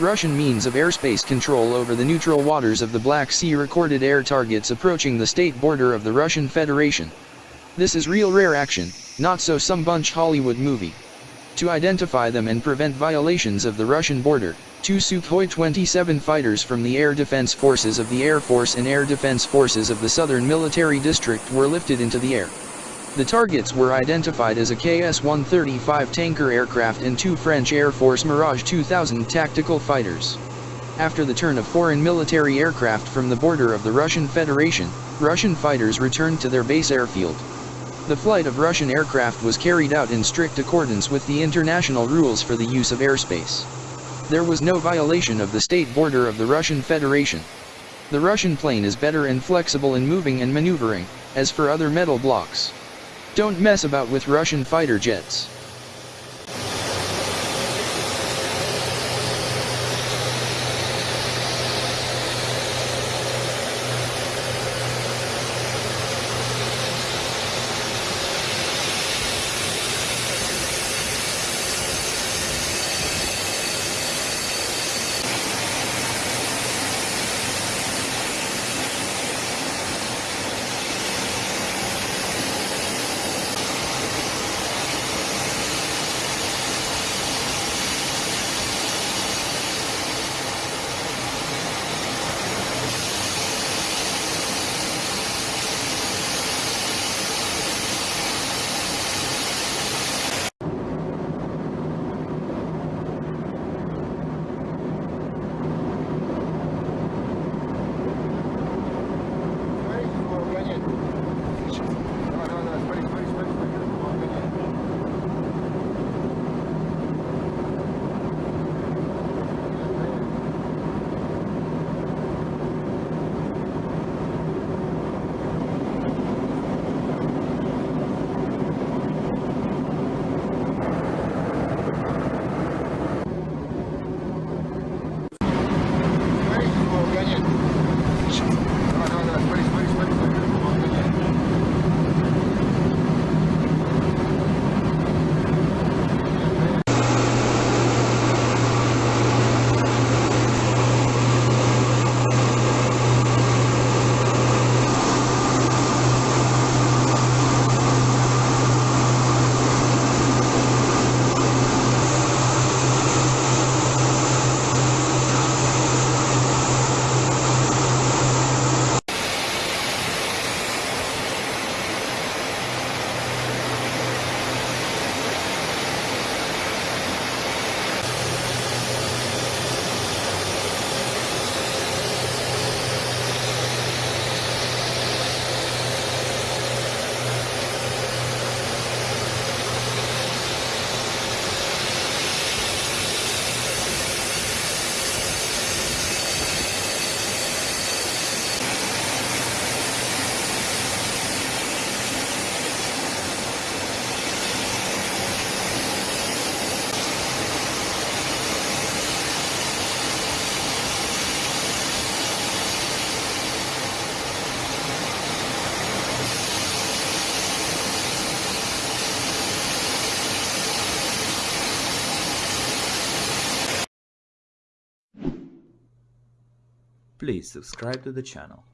Russian means of airspace control over the neutral waters of the Black Sea recorded air targets approaching the state border of the Russian Federation. This is real rare action, not so some bunch Hollywood movie. To identify them and prevent violations of the Russian border, two Sukhoi 27 fighters from the Air Defense Forces of the Air Force and Air Defense Forces of the Southern Military District were lifted into the air. The targets were identified as a KC-135 tanker aircraft and two French Air Force Mirage 2000 tactical fighters. After the turn of foreign military aircraft from the border of the Russian Federation, Russian fighters returned to their base airfield. The flight of Russian aircraft was carried out in strict accordance with the international rules for the use of airspace. There was no violation of the state border of the Russian Federation. The Russian plane is better and flexible in moving and maneuvering, as for other metal blocks. Don't mess about with Russian fighter jets. Please subscribe to the channel.